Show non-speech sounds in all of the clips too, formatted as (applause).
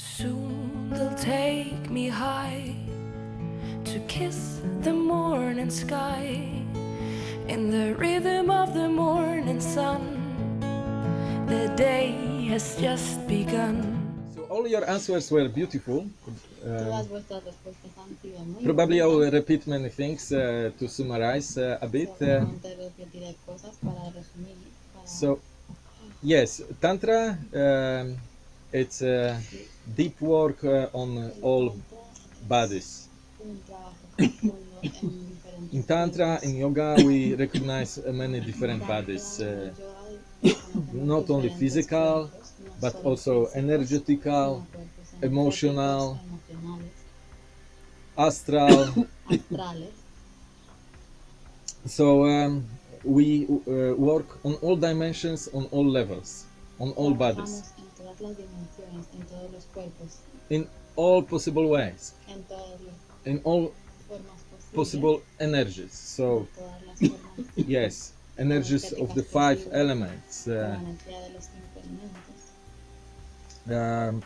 Soon they'll take me high to kiss the morning sky in the rhythm of the morning sun. The day has just begun. So all your answers were beautiful. Todas Um, vuestras respuestas han sido muy probably I will repeat many things uh, to summarize uh, a bit. Uh, Seguramente repetiré cosas para resumir. Para so, yes, Tantra, um, it's uh, deep work uh, on all bodies. In Tantra, in Yoga, we recognize many different bodies, uh, not only physical, but also energetical, emotional, astral. So um, we uh, work on all dimensions, on all levels, on all bodies, todas las dimensiones, en todos los cuerpos, in all possible ways, en todas las in all possible energies. So en todas las formas. yes, energies of the five elements: uh, energía de los cinco elementos, um,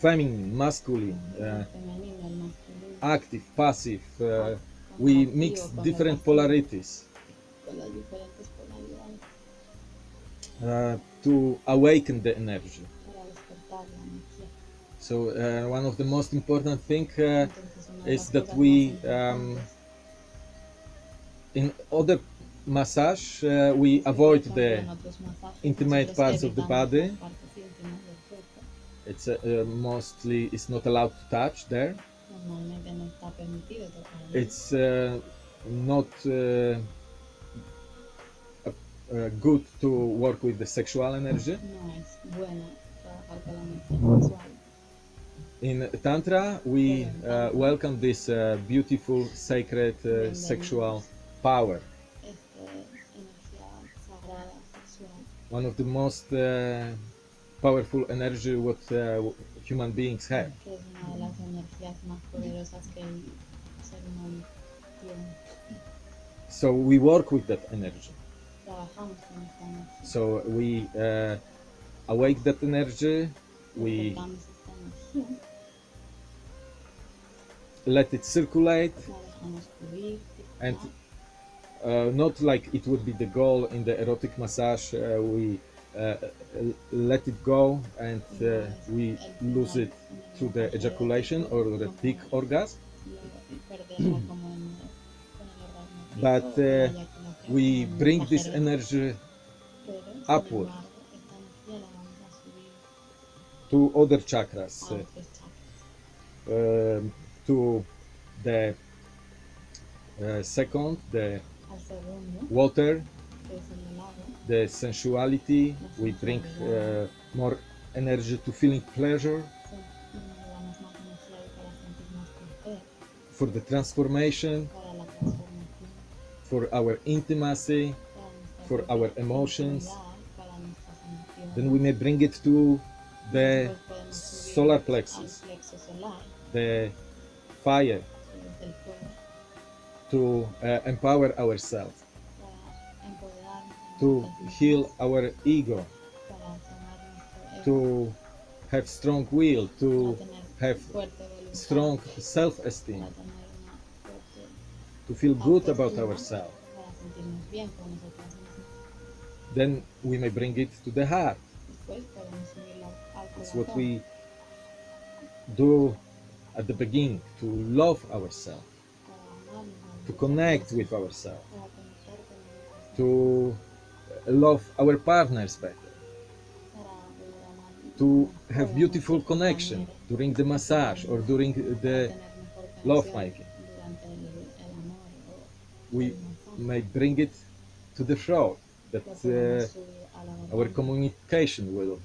feminine, masculine, uh, el femenino, el masculino, active, passive. Uh, we mix different polarities uh, to awaken the energy. para despertar la energía. So uh, one of the most important thing uh, Entonces, una de is that we, um, in other massage uh, we avoid the en otros masajes, intimate parts of the body. las partes íntimas del cuerpo. it's uh, uh, mostly it's not allowed to touch there Normalmente no está permitido tocar ahí. it's uh, not uh, good to work with the sexual energy No es bueno trabajar con la energía sexual. in tantra we uh, welcome this uh, beautiful sacred uh, sexual power Esta energía sagrada sexual. one of the most uh, powerful energy what uh, human beings have que es una de las energías más poderosas que el ser humano tiene. so we work with that energy So we uh, awake that energy, we let it circulate, and uh, not like it would be the goal in the erotic massage. Uh, we uh, let it go and uh, we lose it through the ejaculation or the peak orgasm. But, We bring this energy upward. to other chakras, uh, um, to the uh, second, the water, the sensuality. We bring uh, more energy to feeling pleasure. for the transformation, for our intimacy, for our emotions. then we may bring it to the solar plexus, the fire, to uh, empower ourselves, to heal our ego, to have strong will, to have strong self-esteem, to feel good about ourselves. Then we may bring it to the heart. It's what we do at the beginning to love ourselves, to connect with ourselves. to love our partners better, to have beautiful connection during the massage or during the love making. We may bring it to the throat that uh, podemos subir a la our communication will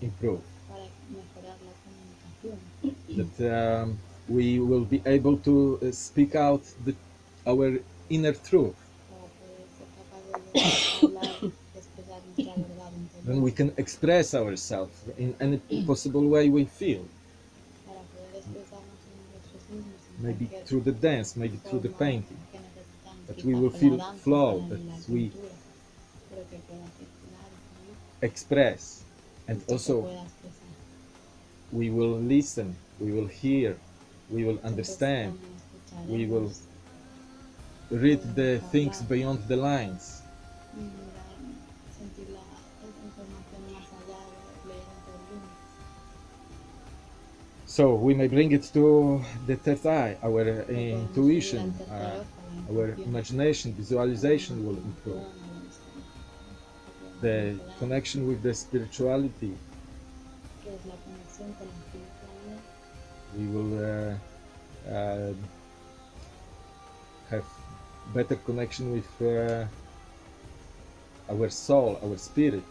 improve, para mejorar la comunicación, (clears throat) that um, we will be able to uh, speak out the, our inner truth. para poder ser capaces de hablar, de expresar nuestra verdad interior, Then we can express ourselves in any possible way we feel, para poder expresarnos en nosotros mismos, en maybe through the dance, maybe through the painting. that we will feel flow, that we- pintura, pero que pueda circular y fluir, Express and y que se also we will listen, we will hear, we will understand, we will read the things beyond the lines. So we may bring it to the third eye, our uh, intuition, uh, our imagination, visualization will improve. The connection with the spirituality, we will uh, uh, have better connection with uh, our soul, our spirit,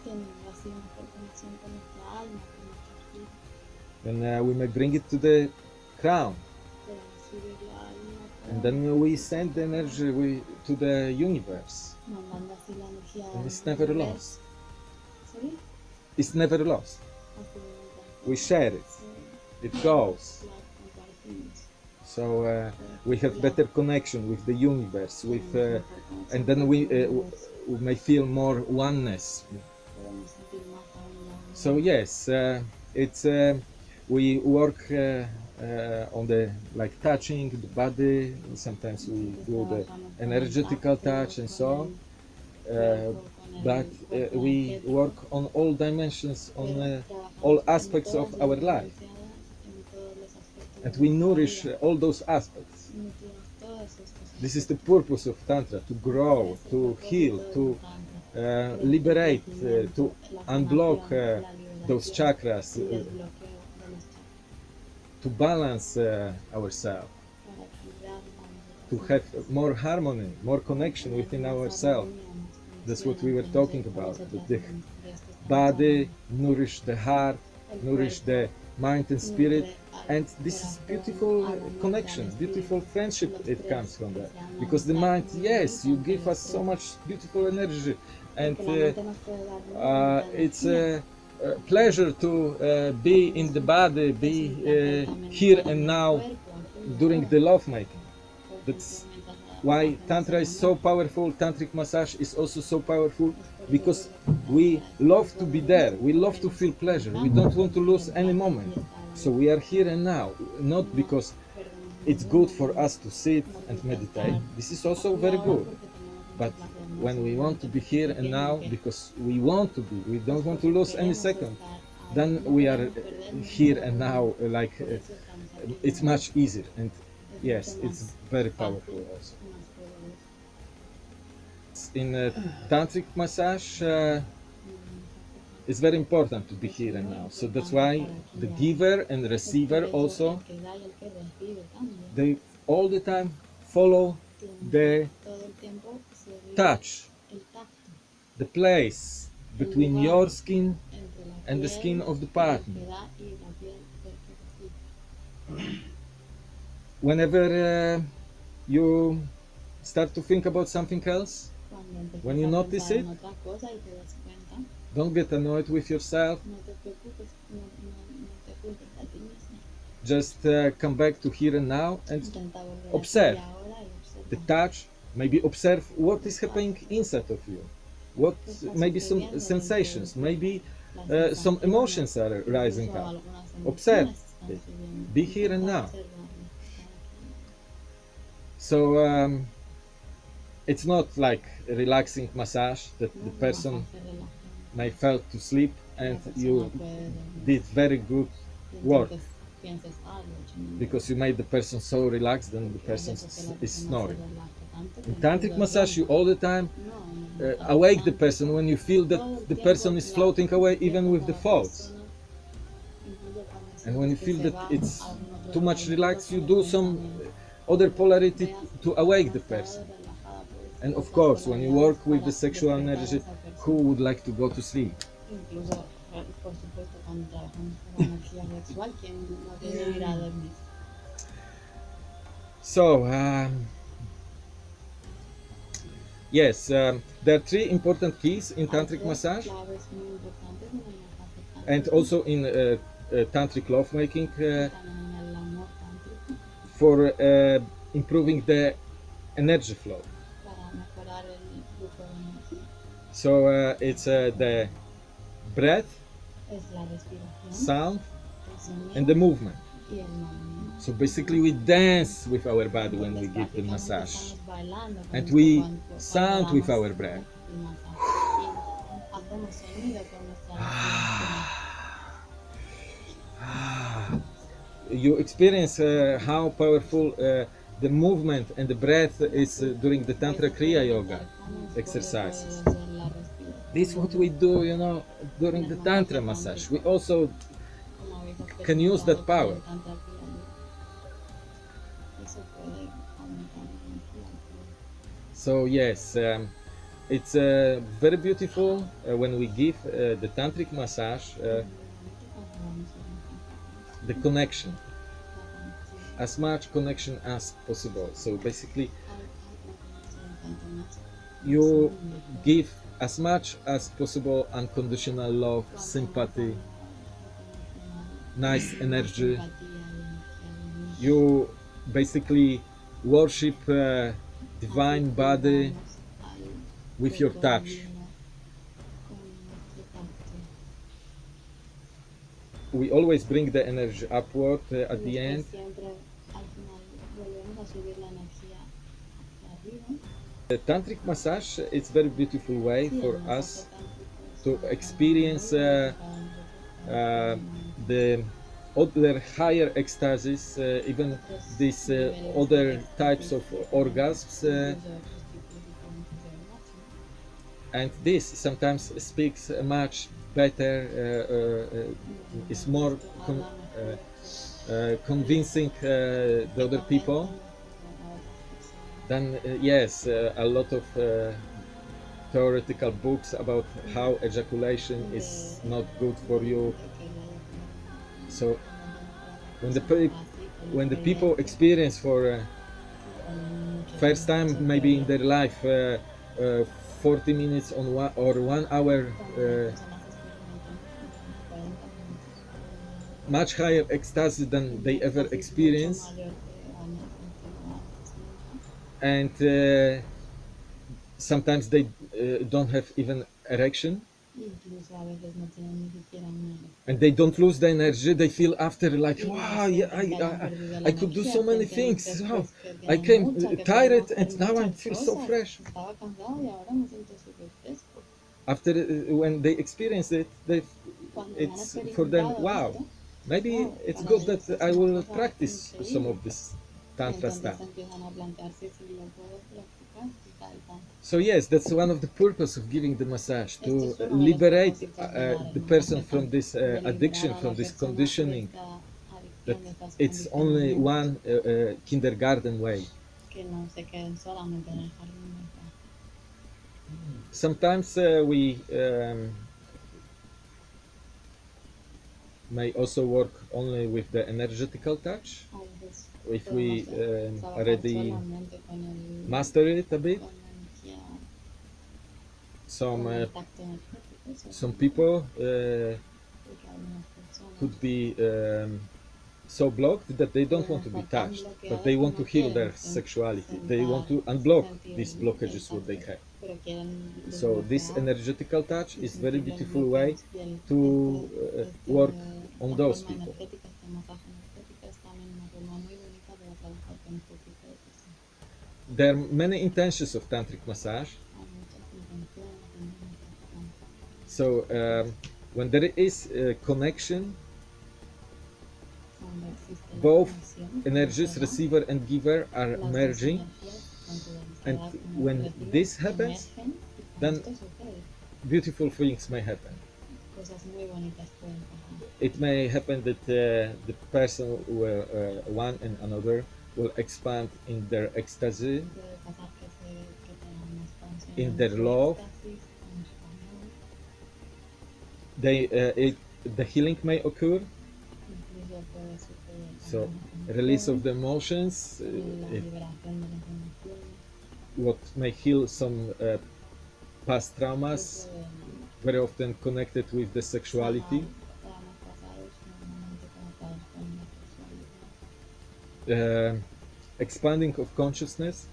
and uh, we may bring it to the crown, and then we send the energy we, to the universe. And it's never lost. It's never lost. We share it. It goes. So uh, we have better connection with the universe, with, uh, and then we uh, we may feel more oneness. So yes, uh, it's uh, we work uh, uh, on the like touching the body. Sometimes we do the energetical touch and so on. Uh, but we work on all dimensions, on all aspects of our life, and we nourish all those aspects. This is the purpose of Tantra: to grow, to heal, to uh, liberate, uh, to unblock uh, those chakras, to balance uh, ourselves, to have more harmony, more connection within ourselves. That's what we were talking about. that The body nourish the heart, nourish the mind and spirit, and this is beautiful connection, beautiful friendship. It comes from that because the mind, yes, you give us so much beautiful energy, and uh, uh, it's a pleasure to uh, be in the body, be uh, here and now during the lovemaking. That's why tantra is so powerful. Tantric massage is also so powerful because we love to be there. We love to feel pleasure. We don't want to lose any moment. So we are here and now not because it's good for us to sit and meditate. This is also very good but when we want to be here and now because we want to be we don't want to lose any second then we are here and now like uh, it's much easier. And yes it's very powerful also. In uh, tantric massage uh, it's very important to be here and now. So that's why the giver and receiver also they all the time follow the touch the place between your skin and the skin of the partner. (clears throat) whenever uh, you start to think about something else When you notice it, don't get annoyed with yourself. just uh, come back to here and now and observe the touch maybe observe what is happening inside of you what maybe some sensations maybe uh, some emotions are rising up Observe. Be here and now. so um, it's not like a relaxing massage that the person may fell to sleep and you did very good work because you made the person so relaxed and the person is snoring in tantric massage you all the time uh, awake the person when you feel that the person is floating away even with the thoughts. And when you feel that it's too much relaxed you do some other polarity to awake the person. And of course when you work with the sexual energy who would like to go to sleep? So eh, yes, um, there are three important keys in tantric massage claves muy importantes en el masaje and also in uh, uh, tantric lovemaking uh, también en el amor tántrico, for uh, improving the energy flow. para mejorar el flujo de energía. So, uh, it's uh, the breath, Es la respiración, sound, and the movement. So basically, we dance with our body when we give the massage. And we sound with our breath. (sighs) You experience uh, how powerful uh, the movement and the breath is uh, during the Tantra Kriya Yoga exercises. This is what we do, you know, during the Tantra massage. We also can use that power. So yes, um, it's uh, very beautiful uh, when we give uh, the tantric massage uh, the connection, as much connection as possible. So basically, you give as much as possible unconditional love, sympathy, nice energy. You basically worship uh, divine body with your touch. We always bring the energy upward uh, at the end. The tantric massage is very beautiful way for us to experience uh, uh, the other higher ecstasies, uh, even these uh, other types of orgasms. Uh, and this sometimes speaks much better, is more uh, convincing uh, the other people than, uh, yes, a lot of theoretical books about how ejaculation is not good for you. So when the when the people experience for uh, first time maybe in their life uh, uh, 40 minutes on one or one hour uh, much higher ecstasy than they ever experience and uh, sometimes they uh, don't have even erection Incluso a veces no tienen ni siquiera una erección. and they don't lose the energy they feel after like wow yeah, I, I, I could do so many things. Wow, I came uh, tired and now I feel so fresh. Estaba cansado y ahora me siento súper fresco. after uh, when they experience it they it's for them wow maybe it's good that I will practice some of this tantra stuff empiezan a plantearse si lo puedo practicar, quizá el tantra. so yes that's one of the purpose of giving the massage to liberate uh, the person from this uh, addiction from this conditioning that it's only one uh, uh, kindergarten way que no se queden solamente en el jardín de infantes. sometimes uh, we um, may also work only with the energetical touch veces if we um, already master it a bit con la energía, some uh, el tacto energético, eso some people uh, porque algunas personas could be um, so blocked that they don't want to be touched, but they want to heal their sexuality. They want to unblock these blockages what they have. So this energetical touch is very beautiful way bloqueos y el- to uh, work on those people. There are many intentions of tantric massage. So um, when there is a connection, both energies, receiver and giver, are merging. And when this happens, then- Beautiful things may happen. It may happen that uh, the person, will, uh, one and another, will expand in their ecstasy, In their love. they uh, it, the healing may occur so release of the emotions uh, it, what may heal some uh, past traumas very often connected with the sexuality uh, expanding of consciousness.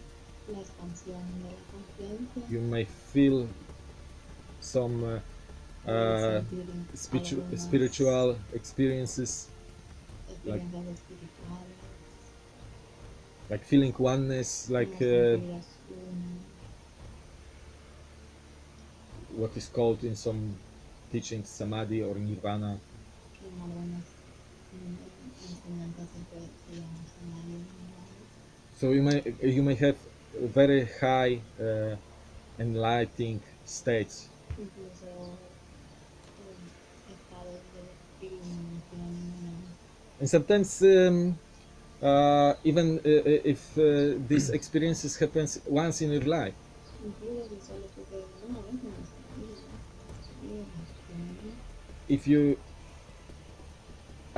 La expansión de la conciencia, you may feel some uh, uh, spiritu- spiritual experiences. espirituales, like feeling oneness, like uh, what is called in some teachings samadhi or nirvana. Que en algunas enseñanzas se puede se llama samadhi, ¿no? So you may you may have very high uh, enlightening states, incluso estados de iluminación, ¿no? and sometimes um, uh, even uh, if uh, these (clears throat) experiences happens once in your life, If si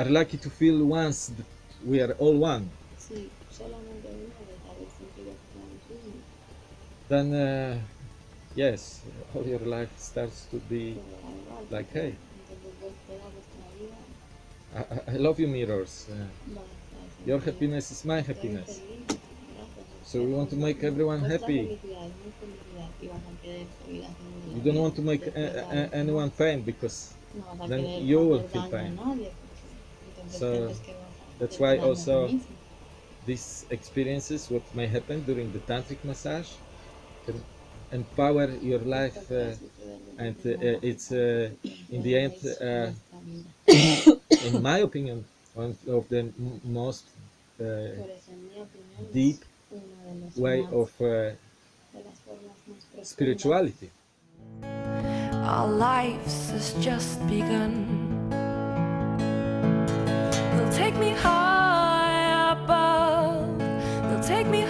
are lucky to feel once that we are all one, si solamente una vez haber sentido que then uh, yes, all your life starts to be. pues da igual, Like, hey. entonces vos toda vuestra vida I, I- love you, mirrors. Uh, va a estar your happiness is my happiness. So we want to make everyone happy. felicidad es mi felicidad y vas a querer seguir haciendo You don't want to make a, a- anyone pain because no vas a then you will feel pain. So, sientes que vas a that's why daño a ti also mismo. these experiences, what may happen during the tantric massage, can empower your life. Uh, and uh, it's, uh, in the end, uh, (coughs) in my opinion, one of the most uh, Por eso, en mi opinión, es deep uno de los way of uh, de las formas más profundas spirituality. Our lives has just begun. Take me high above, they'll take me